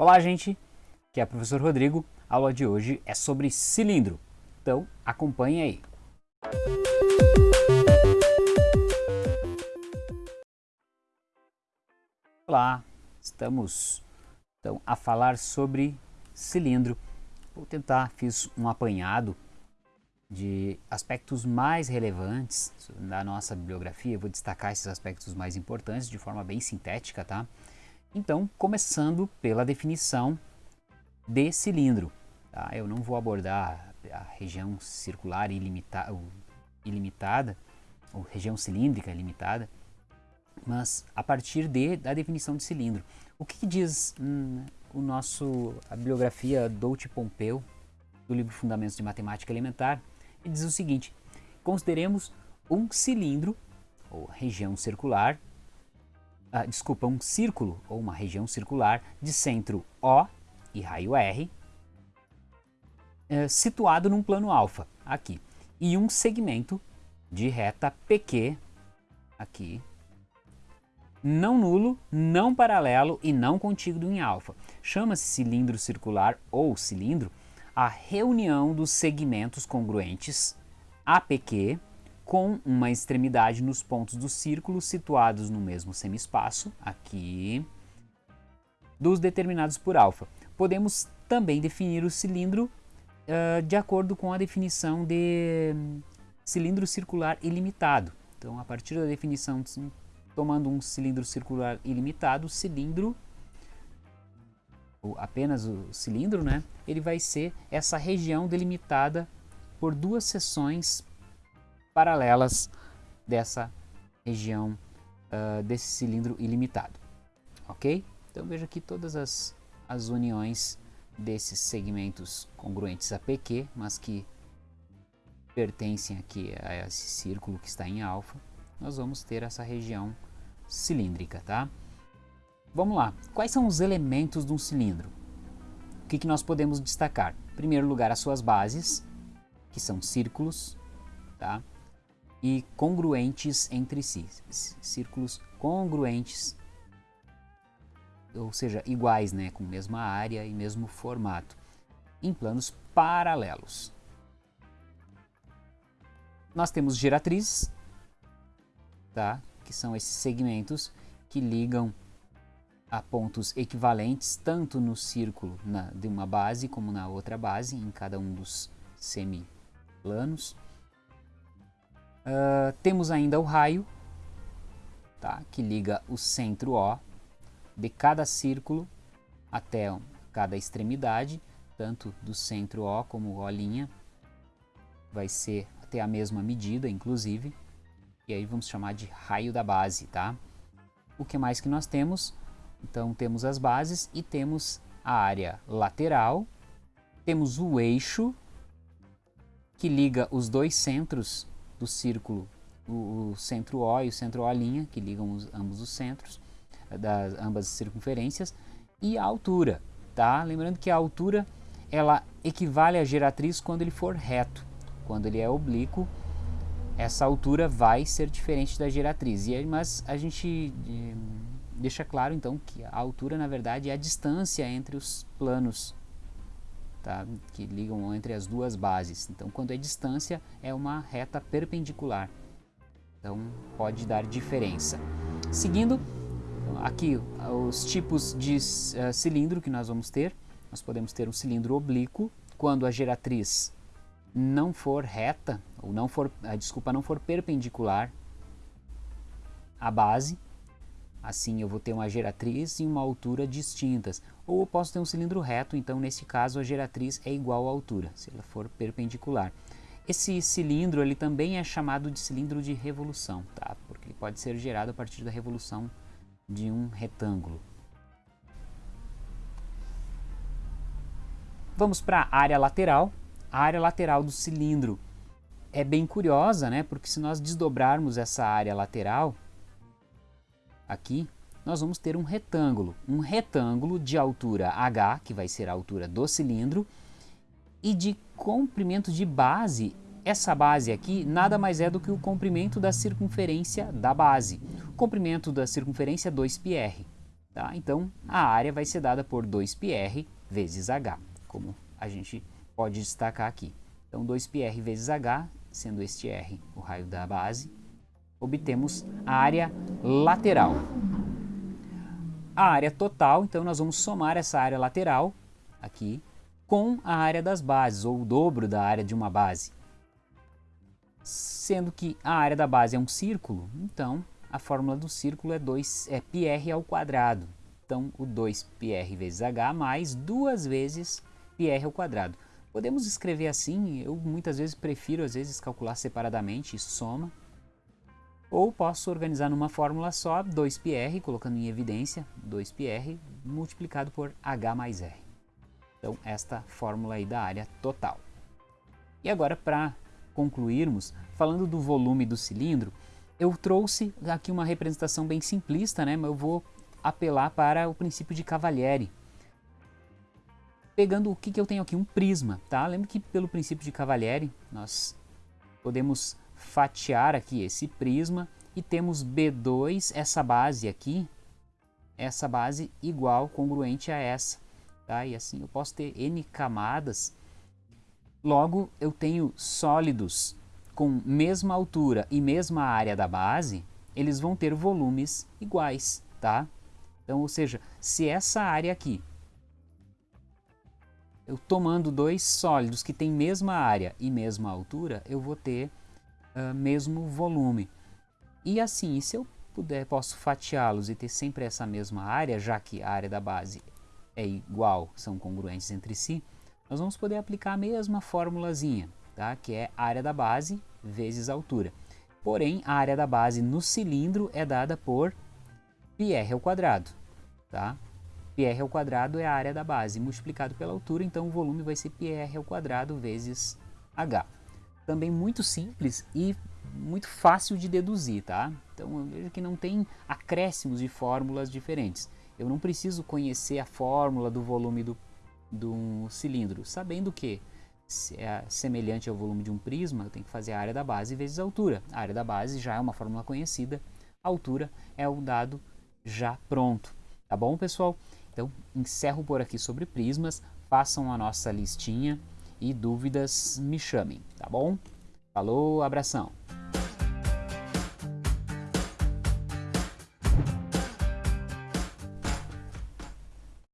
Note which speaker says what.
Speaker 1: Olá, gente! Aqui é o professor Rodrigo. A aula de hoje é sobre cilindro. Então, acompanhe aí. Olá, estamos então, a falar sobre cilindro. Vou tentar, fiz um apanhado de aspectos mais relevantes da nossa bibliografia. Vou destacar esses aspectos mais importantes de forma bem sintética, tá? Então, começando pela definição de cilindro. Tá? Eu não vou abordar a região circular ilimita ilimitada, ou região cilíndrica ilimitada, mas a partir de, da definição de cilindro. O que, que diz hum, o nosso, a bibliografia Douti Pompeu, do livro Fundamentos de Matemática Elementar? Ele diz o seguinte, consideremos um cilindro, ou região circular, ah, desculpa, um círculo ou uma região circular de centro O e raio R, eh, situado num plano alfa, aqui, e um segmento de reta PQ, aqui, não nulo, não paralelo e não contíguo em alfa. Chama-se cilindro circular ou cilindro a reunião dos segmentos congruentes APQ com uma extremidade nos pontos do círculo situados no mesmo semiespaço, aqui, dos determinados por alfa. Podemos também definir o cilindro uh, de acordo com a definição de um, cilindro circular ilimitado. Então, a partir da definição, tomando um cilindro circular ilimitado, o cilindro, ou apenas o cilindro, né, ele vai ser essa região delimitada por duas seções paralelas dessa região uh, desse cilindro ilimitado, ok? Então veja aqui todas as, as uniões desses segmentos congruentes a PQ, mas que pertencem aqui a esse círculo que está em alfa, nós vamos ter essa região cilíndrica, tá? Vamos lá, quais são os elementos de um cilindro? O que, que nós podemos destacar? Em primeiro lugar, as suas bases, que são círculos, tá? E congruentes entre si, círculos congruentes, ou seja, iguais, né, com mesma área e mesmo formato, em planos paralelos. Nós temos giratrizes, tá, que são esses segmentos que ligam a pontos equivalentes tanto no círculo na, de uma base como na outra base, em cada um dos semiplanos. Uh, temos ainda o raio, tá, que liga o centro O de cada círculo até cada extremidade, tanto do centro O como O', vai ser até a mesma medida, inclusive, e aí vamos chamar de raio da base, tá? O que mais que nós temos? Então temos as bases e temos a área lateral, temos o eixo que liga os dois centros do círculo, o, o, centro O e o centro O', que ligam os, ambos os centros, das ambas as circunferências, e a altura, tá? Lembrando que a altura, ela equivale à geratriz quando ele for reto. Quando ele é oblíquo, essa altura vai ser diferente da geratriz. E, mas a gente eh, deixa claro, então, que a altura, na verdade, é a distância entre os planos tá? que ligam entre as duas bases. Então, quando é distância, é uma reta perpendicular. Então, pode dar diferença. Seguindo, aqui os tipos de uh, cilindro que nós vamos ter. Nós podemos ter um cilindro oblíquo, quando a geratriz não for reta, ou não for, a desculpa, não for perpendicular à base, Assim eu vou ter uma geratriz e uma altura distintas. Ou eu posso ter um cilindro reto, então nesse caso a geratriz é igual à altura, se ela for perpendicular. Esse cilindro ele também é chamado de cilindro de revolução, tá? porque ele pode ser gerado a partir da revolução de um retângulo. Vamos para a área lateral. A área lateral do cilindro é bem curiosa, né? porque se nós desdobrarmos essa área lateral, aqui, nós vamos ter um retângulo, um retângulo de altura h, que vai ser a altura do cilindro, e de comprimento de base, essa base aqui nada mais é do que o comprimento da circunferência da base. O comprimento da circunferência é 2πr, Tá? Então, a área vai ser dada por 2πr vezes h, como a gente pode destacar aqui. Então, 2πr vezes h, sendo este r o raio da base, obtemos a área lateral. A área total, então, nós vamos somar essa área lateral, aqui, com a área das bases, ou o dobro da área de uma base. Sendo que a área da base é um círculo, então a fórmula do círculo é, 2, é πr ao quadrado. Então, o 2πr vezes h mais duas vezes πr ao quadrado. Podemos escrever assim, eu muitas vezes prefiro às vezes calcular separadamente, isso soma. ou posso organizar numa fórmula só, 2πr, colocando em evidência, 2πr multiplicado por h mais r. Então, esta fórmula aí da área total. E agora, para concluirmos, falando do volume do cilindro, eu trouxe aqui uma representação bem simplista, né? mas eu vou apelar para o princípio de Cavalieri. Pegando o que, que eu tenho aqui, um prisma, tá? Lembra que pelo princípio de Cavalieri, nós podemos fatiar aqui esse prisma e temos B2, essa base aqui, essa base igual, congruente a essa. Tá? E assim eu posso ter N camadas. Logo, eu tenho sólidos com mesma altura e mesma área da base, eles vão ter volumes iguais, tá? Então, ou seja, se essa área aqui, eu tomando dois sólidos que têm mesma área e mesma altura, eu vou ter uh, mesmo volume. E assim, se eu puder, posso fatiá-los e ter sempre essa mesma área, já que a área da base é igual, são congruentes entre si, nós vamos poder aplicar a mesma formulazinha, tá? que é área da base vezes altura. Porém, a área da base no cilindro é dada por πr ao quadrado. Tá? πr ao quadrado é a área da base, multiplicado pela altura, então o volume vai ser πr ao quadrado vezes h. Também muito simples e muito fácil de deduzir, tá? Então veja que não tem acréscimos de fórmulas diferentes. Eu não preciso conhecer a fórmula do volume do, do cilindro, sabendo que é semelhante ao volume de um prisma, eu tenho que fazer a área da base vezes a altura. A área da base já é uma fórmula conhecida, a altura é o dado já pronto. Tá bom, pessoal? Então, encerro por aqui sobre prismas, façam a nossa listinha e dúvidas me chamem, tá bom? Falou, abração!